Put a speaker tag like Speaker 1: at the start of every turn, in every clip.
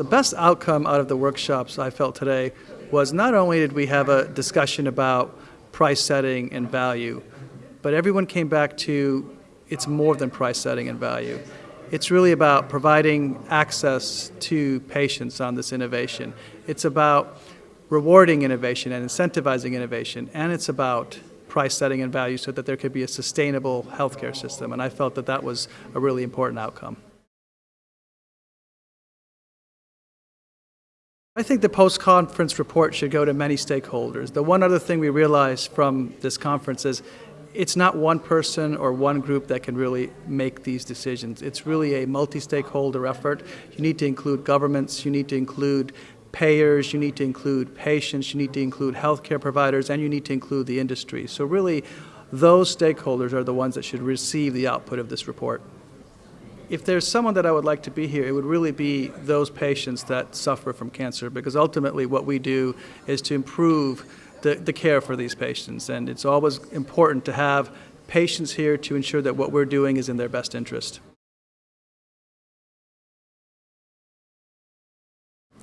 Speaker 1: The best outcome out of the workshops I felt today was not only did we have a discussion about price setting and value, but everyone came back to it's more than price setting and value. It's really about providing access to patients on this innovation. It's about rewarding innovation and incentivizing innovation, and it's about price setting and value so that there could be a sustainable healthcare system. And I felt that that was a really important outcome. I think the post-conference report should go to many stakeholders. The one other thing we realized from this conference is it's not one person or one group that can really make these decisions. It's really a multi-stakeholder effort. You need to include governments, you need to include payers, you need to include patients, you need to include healthcare providers, and you need to include the industry. So really, those stakeholders are the ones that should receive the output of this report if there's someone that I would like to be here, it would really be those patients that suffer from cancer because ultimately what we do is to improve the, the care for these patients. And it's always important to have patients here to ensure that what we're doing is in their best interest.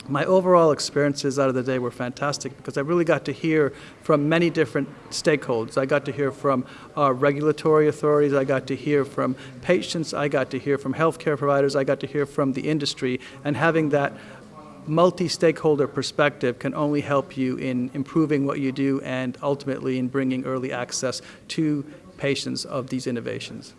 Speaker 1: My overall experiences out of the day were fantastic because I really got to hear from many different stakeholders. I got to hear from our regulatory authorities, I got to hear from patients, I got to hear from healthcare providers, I got to hear from the industry, and having that multi-stakeholder perspective can only help you in improving what you do and ultimately in bringing early access to patients of these innovations.